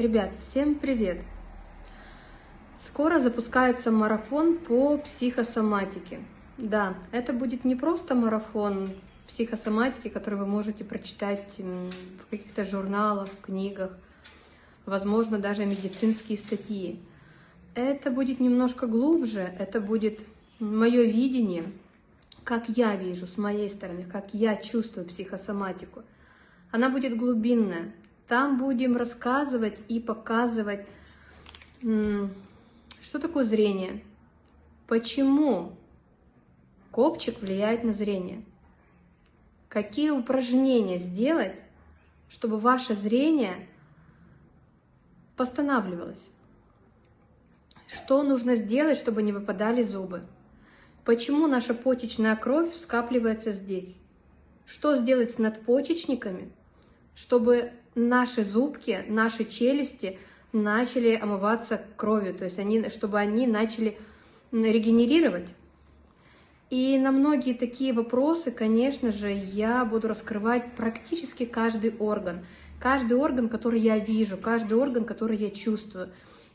Ребят, всем привет! Скоро запускается марафон по психосоматике. Да, это будет не просто марафон психосоматики, который вы можете прочитать в каких-то журналах, книгах, возможно, даже медицинские статьи. Это будет немножко глубже, это будет мое видение, как я вижу с моей стороны, как я чувствую психосоматику. Она будет глубинная, там будем рассказывать и показывать, что такое зрение, почему копчик влияет на зрение, какие упражнения сделать, чтобы ваше зрение восстанавливалось, что нужно сделать, чтобы не выпадали зубы, почему наша почечная кровь скапливается здесь, что сделать с надпочечниками, чтобы наши зубки, наши челюсти начали омываться кровью, то есть они, чтобы они начали регенерировать. И на многие такие вопросы, конечно же, я буду раскрывать практически каждый орган. Каждый орган, который я вижу, каждый орган, который я чувствую.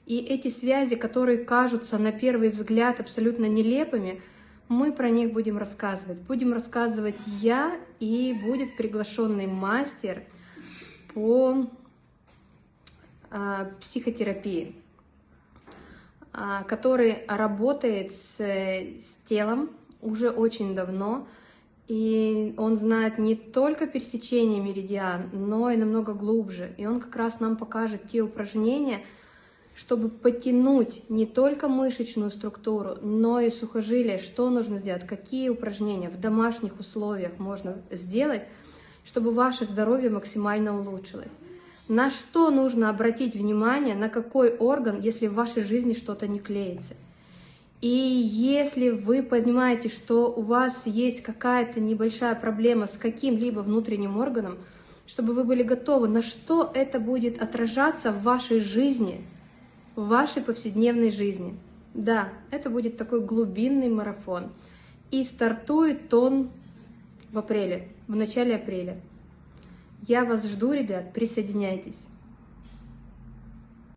И эти связи, которые кажутся на первый взгляд абсолютно нелепыми, мы про них будем рассказывать. Будем рассказывать я, и будет приглашенный мастер – по а, психотерапии, а, который работает с, с телом уже очень давно, и он знает не только пересечение меридиан, но и намного глубже. И он как раз нам покажет те упражнения, чтобы потянуть не только мышечную структуру, но и сухожилия, что нужно сделать, какие упражнения в домашних условиях можно сделать, чтобы ваше здоровье максимально улучшилось. На что нужно обратить внимание, на какой орган, если в вашей жизни что-то не клеится. И если вы понимаете, что у вас есть какая-то небольшая проблема с каким-либо внутренним органом, чтобы вы были готовы, на что это будет отражаться в вашей жизни, в вашей повседневной жизни. Да, это будет такой глубинный марафон. И стартует он в апреле, в начале апреля. Я вас жду, ребят, присоединяйтесь.